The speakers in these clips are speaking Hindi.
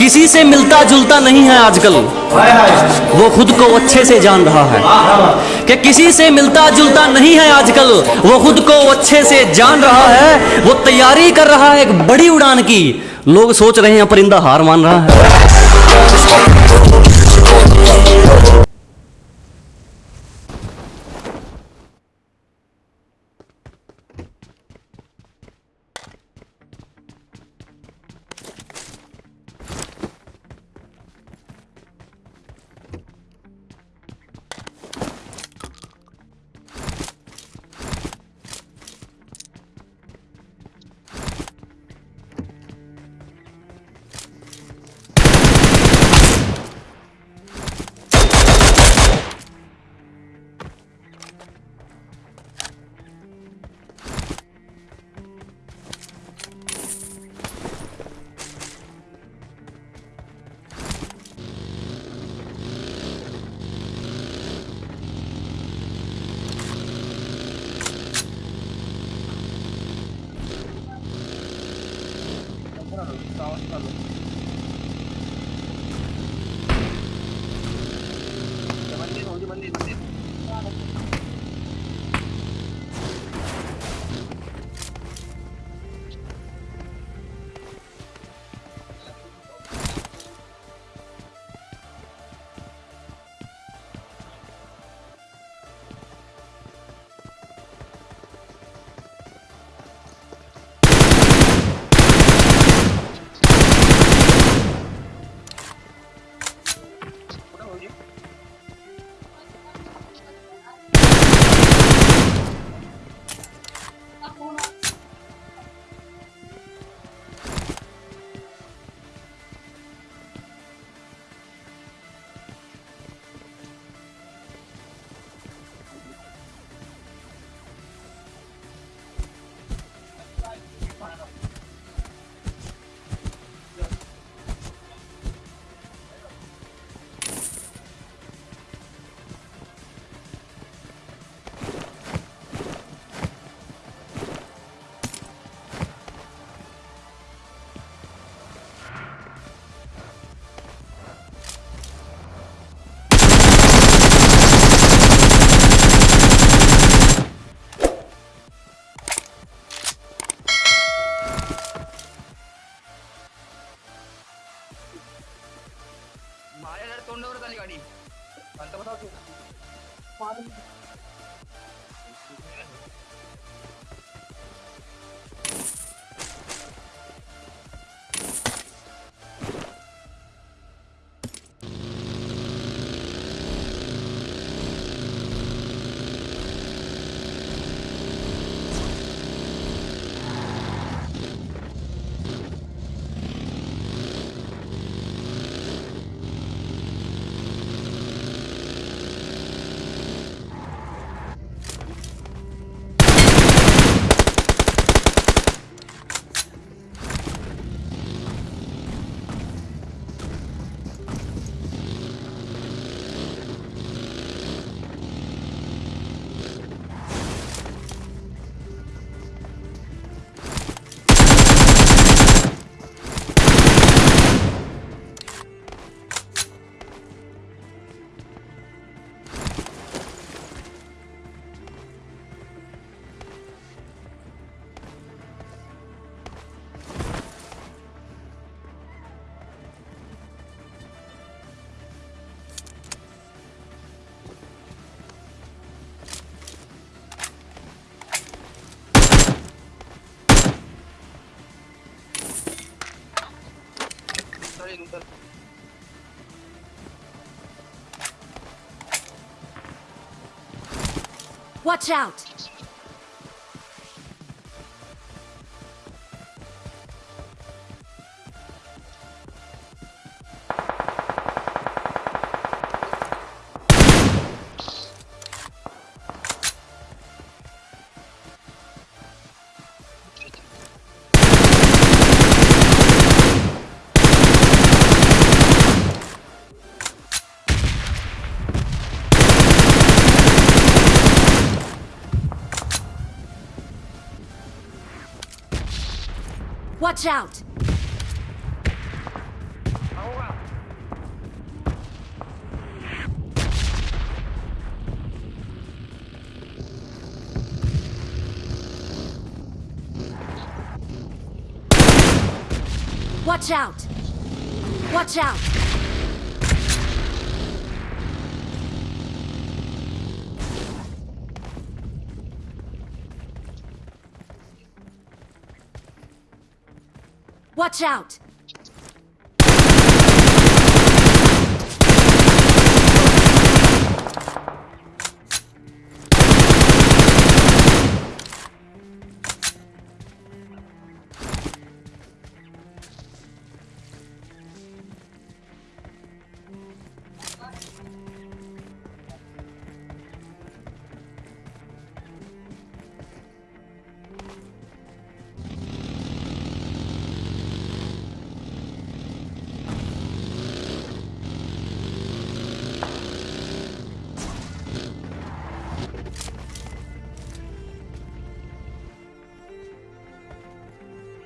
किसी से मिलता जुलता नहीं है आजकल। वो खुद को अच्छे से जान रहा है। कि किसी से मिलता जुलता नहीं है आजकल वो खुद को अच्छे से जान रहा है। वो तैयारी कर रहा है एक बड़ी उड़ान की। लोग सोच रहे हैं परिंदा हार मान रहा है। माझ्याकडे तोंडावरच आली गाडी पंतप्रधान Watch out! Watch out! Watch out! Watch out! Watch out!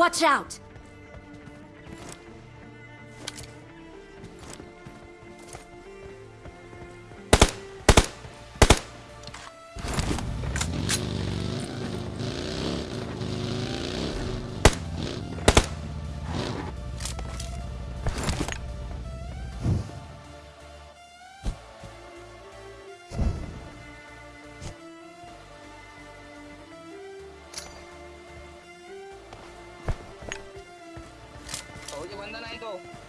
Watch out! ど。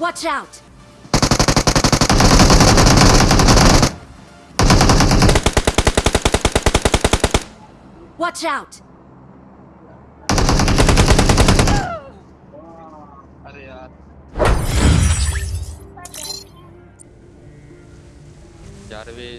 Watch out! Watch out! अरे यार चारवे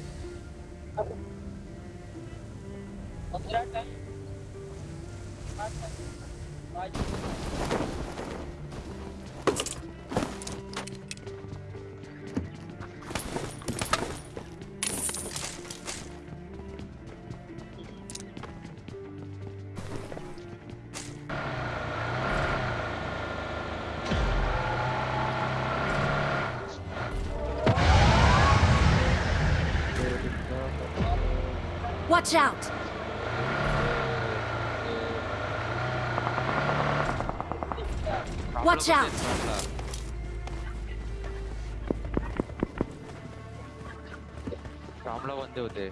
Watch out! Watch out! Pramla one day.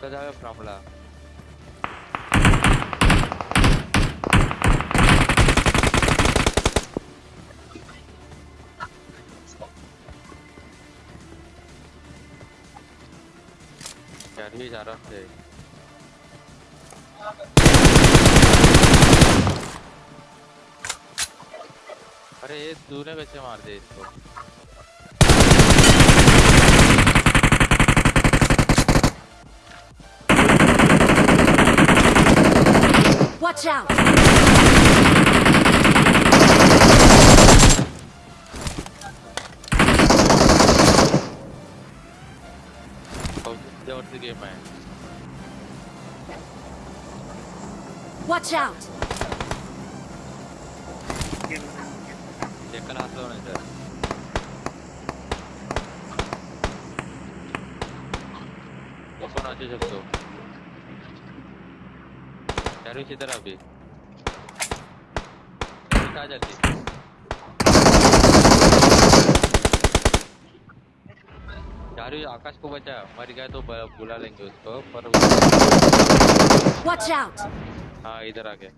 Pramla. जाऊया जा रहा है अरे ये तूने कैसे मार दे इसको Watch out! the game आए Watch out! देखना हाथ लगाना इधर। ओपन अच्छे सब तो चारों की तरफ़ भी कहाँ जाती चारू आकाश को बचा। मर गया तो बुला लेंगे उसको पर Watch आउट हाँ इधर आ गए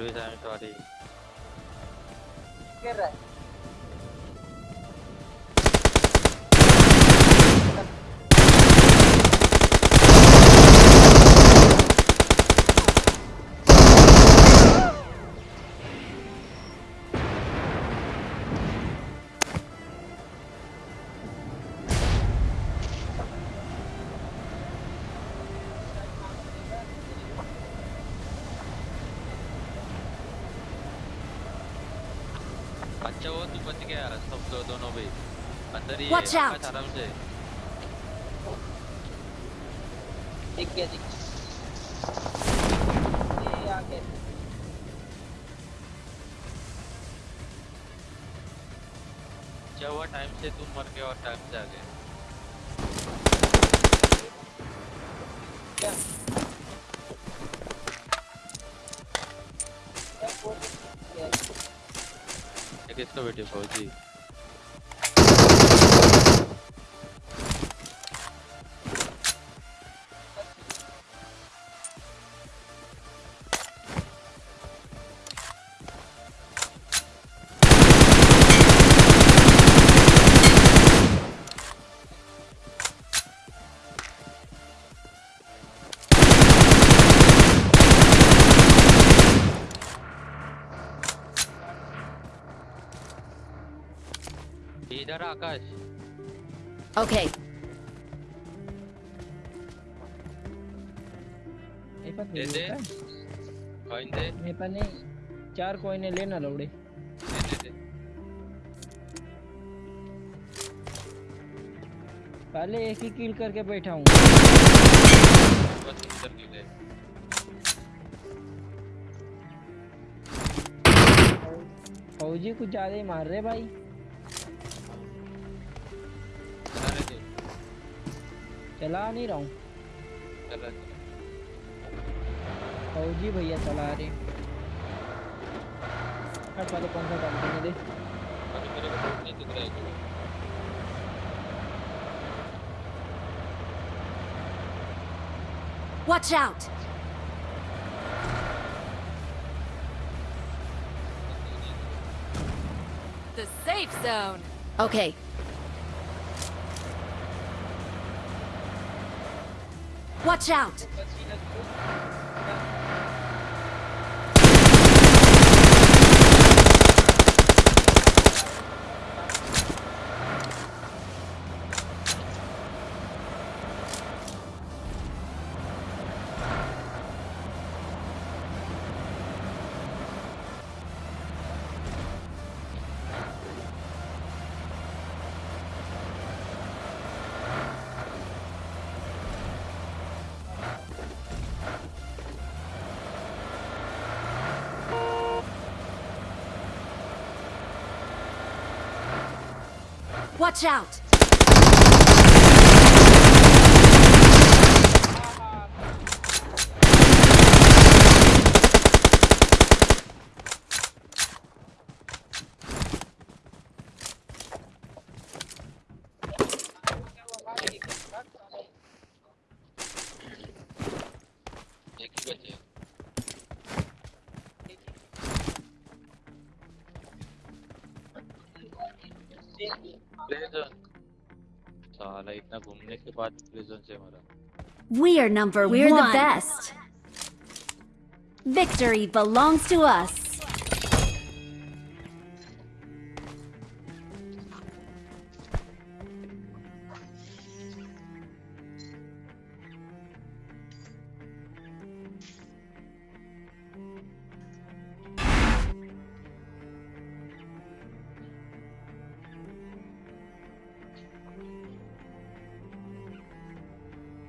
do I'm sorry. Get right. अच्छा वो तू बच गया। सब दो दोनों भी। अंदर ही है, Watch out. आराम से दिख गया दिख ये आ गया। अच्छा हुआ? टाइम से तुम मर गए और टाइम से आ गए। क्या क्या? ये किसको बेटे फौजी? आकाश। पास दे दे। कॉइन दे। मेरे पास नहीं चार कोइने लेना लौड़े। दे दे दे। पहले एक ही किल करके बैठा हूँ। बस इधर फौजी कुछ ज़्यादा ही मार रहे भाई। चला नहीं रहा हूँ चला चला फौजी भैया चला रहे हट पहले कौन सा काम करने दे अभी मेरे को बहुत नहीं दिख रहा है कुछ। watch out! The safe zone. Okay, watch out! Watch out! साला इतना घूमने के बाद प्ले जोन से मरा We are number We're one. the best. Victory belongs to us.